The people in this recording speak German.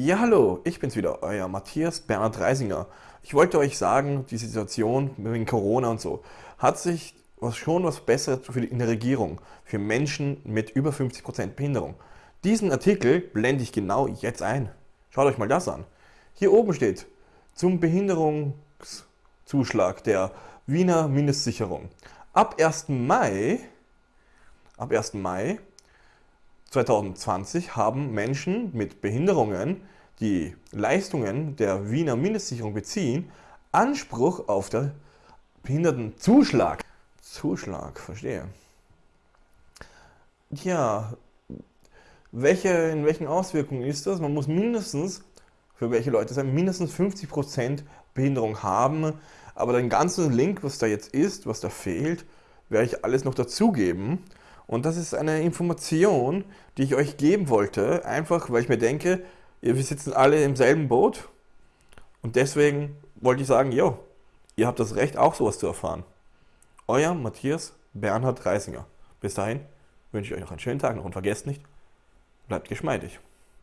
Ja, hallo, ich bin's wieder, euer Matthias Bernhard Reisinger. Ich wollte euch sagen, die Situation wegen Corona und so hat sich was schon was Besseres für die, in der Regierung, für Menschen mit über 50% Behinderung. Diesen Artikel blende ich genau jetzt ein. Schaut euch mal das an. Hier oben steht, zum Behinderungszuschlag der Wiener Mindestsicherung. Ab 1. Mai, ab 1. Mai 2020 haben Menschen mit Behinderungen, die Leistungen der Wiener Mindestsicherung beziehen, Anspruch auf den Behindertenzuschlag. Zuschlag, verstehe. Ja, welche, in welchen Auswirkungen ist das? Man muss mindestens, für welche Leute sein, mindestens 50% Behinderung haben. Aber den ganzen Link, was da jetzt ist, was da fehlt, werde ich alles noch dazugeben. Und das ist eine Information, die ich euch geben wollte, einfach weil ich mir denke, wir sitzen alle im selben Boot und deswegen wollte ich sagen, jo, ihr habt das Recht auch sowas zu erfahren. Euer Matthias Bernhard Reisinger. Bis dahin wünsche ich euch noch einen schönen Tag noch und vergesst nicht, bleibt geschmeidig.